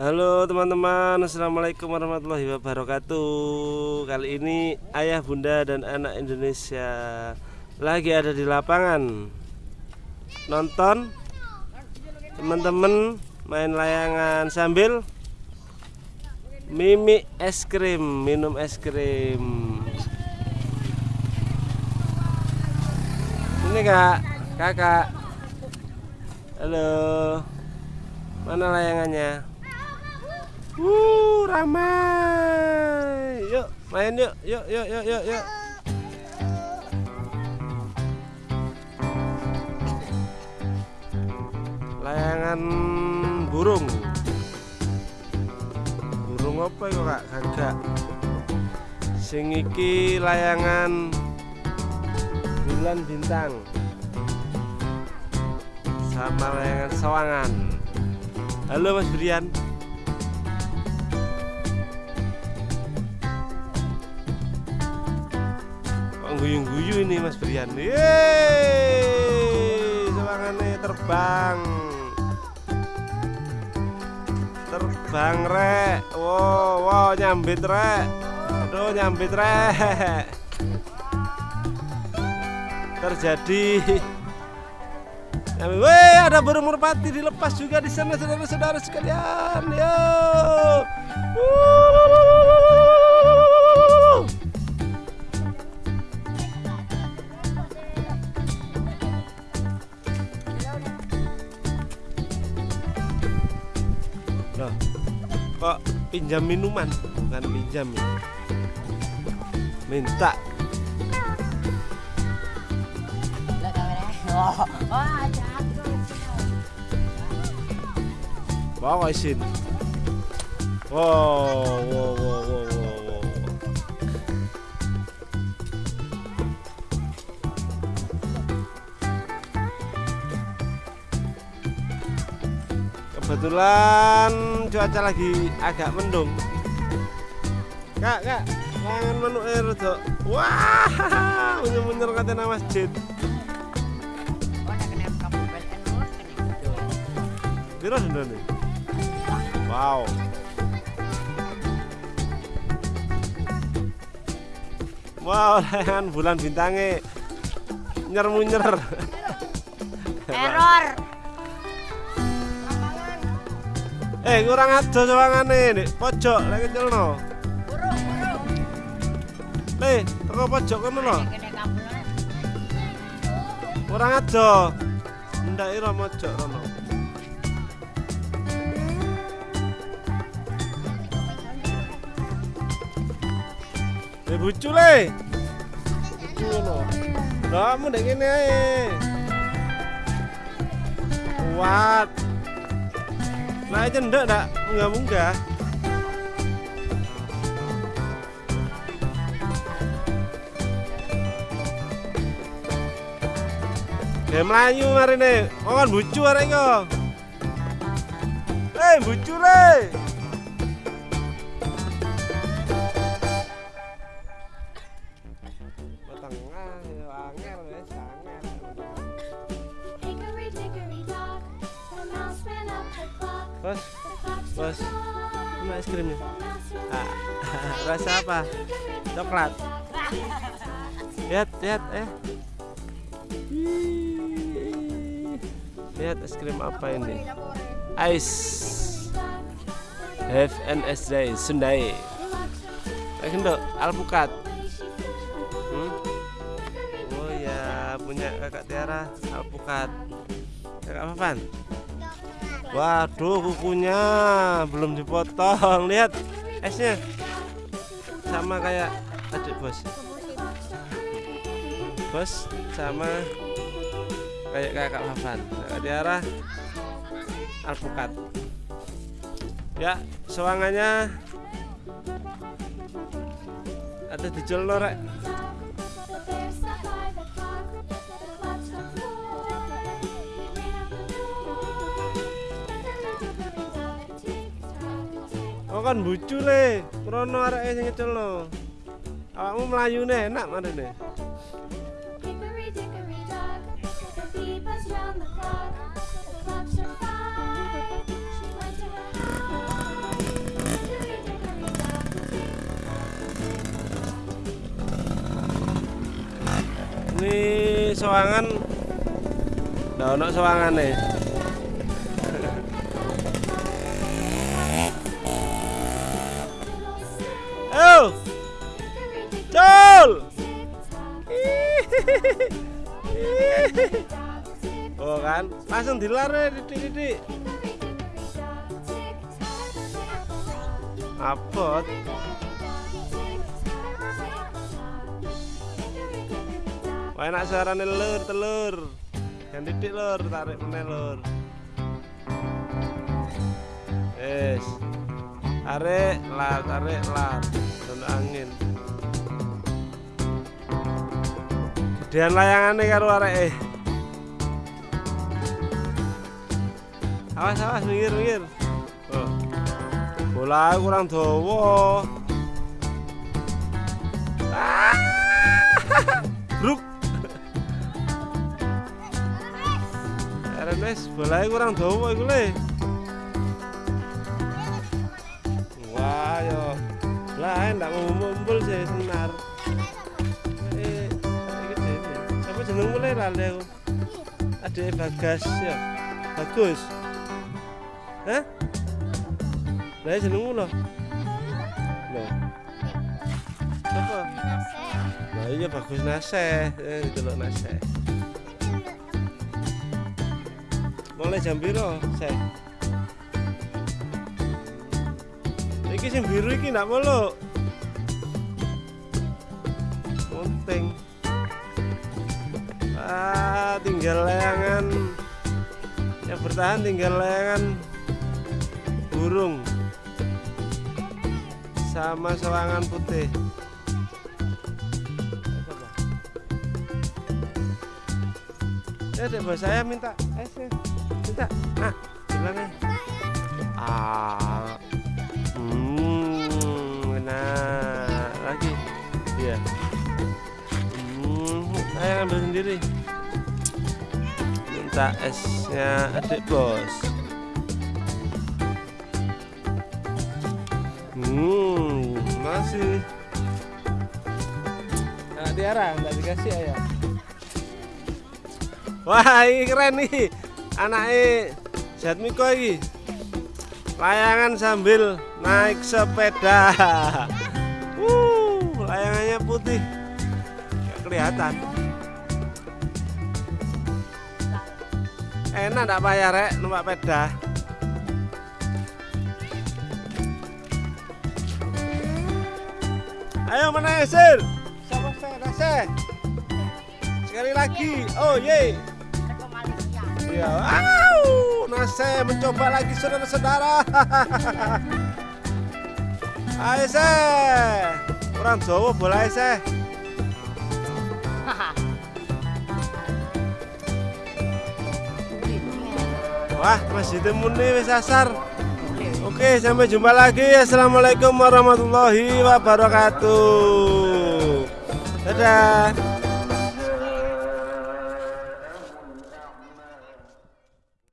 Halo teman-teman. Assalamualaikum warahmatullahi wabarakatuh. Kali ini ayah bunda dan anak Indonesia Lagi ada di lapangan. Nonton. Teman-teman main layangan sambil Mimi es krim Minum es krim. Ini kak Kakak. Halo. Mana layangannya Uh, ramai. Yuk, main yuk. Yuk, yuk, yuk, yuk, yuk. Layangan burung. Burung apa ya, Kak? Gagak. Sing iki layangan bulan bintang. Sama layangan sawangan. Halo Mas Brian. Guyu-guyu ini Mas Brian. Yeay, terbang. Terbang rek. Wow, wow nyambit rek. Aduh nyambit rek. Terjadi Weh, ada burung merpati dilepas juga di sana saudara-saudara sekalian. Yo. Loh, kok pinjam minuman. Bukan pinjam ya. Minta. Bawa isin. Wow wow wow kebetulan cuaca lagi agak mendung. Kak kak jangan menu air tuh wah munyer munyer katanya masjid. Biro dulu nih wow wow bulan bintangnya. Nyer. Munyer error Eh kurang aja sawangane nek pojok lek kecelno. Le, teko pojok kono lho. Kurang aja. Ndak ira mojok kono. Le bucu le. Bucu ngono. Lah mu ndek kene ae. Kuat. Nah aja ndak ndak munggah munggah. Ya melayu marine, kon bucu arek yo. Eh bucu le. Tengah Bos, bos. Mana es krimnya? Ah, rasa apa? Coklat. Lihat, lihat, eh. Ih, Lihat es krim apa ini? Ice. Have an day Sundai. Kayak gendok, alpukat. Hmm? Oh ya, punya kakak Tiara alpukat. Kakak Papan. Waduh, kukunya belum dipotong. Lihat esnya. Sama kayak adik bos. Bos sama kayak kakak Papan. Kakak Tiara alpukat. Ya, sewangannya ada di Jolo kok kan bucu le. Krono areke sing ngeculno awakmu melayu ne enak marene. Ini soangan daunnya soangan nih. Oh kan? Langsung dilar titik-titik Apot Wah enak suarane lur telur. Yang titik lur tarik meneh lur. Wes Tarik lar tarik lar. Dan angin Gedean layangane karo arek eh Awas awas minggir minggir oh. Bola kurang dawa Ah! Bruk Ernest, bolanya kurang dawa iku le. Wah, yo. Lah, ndak mau mumpul sih senar. Lali aku? Adek Bagas ya. Bagus. Hah? Lah jenengmu lho. Lho. Apa? Nah iya bagus naseh, eh delok naseh. Mulai jam piro, Seh? Iki sing biru iki ndak meluk. Penting. Ah, tinggal layangan. Yang bertahan tinggal layangan burung sama sewangan putih. Dek bos saya minta ya. Minta. Nah, bilang ya. Ah. Hmm, enak. Lagi. Iya. Hmm, ayo ambil sendiri. Minta esnya adik bos. Hmm, masih. Nah, Tiara, nggak dikasih ayah. Wah, ini keren nih. Anaknya Jatmiko ini. Layangan sambil naik sepeda. Uh, layangannya putih. Gak kelihatan. Enak enggak Pak ya, Rek, numpak sepeda? Ayo mana Sir? Siapa saya? Sekali lagi. Oh, ye. Iya. Au, Naseh mencoba lagi saudara-saudara. Ayo. Orang Jawa bola Seh. Wah, Masjid Muni wis asar. Oke, sampai jumpa lagi. Assalamualaikum warahmatullahi wabarakatuh. Dadah.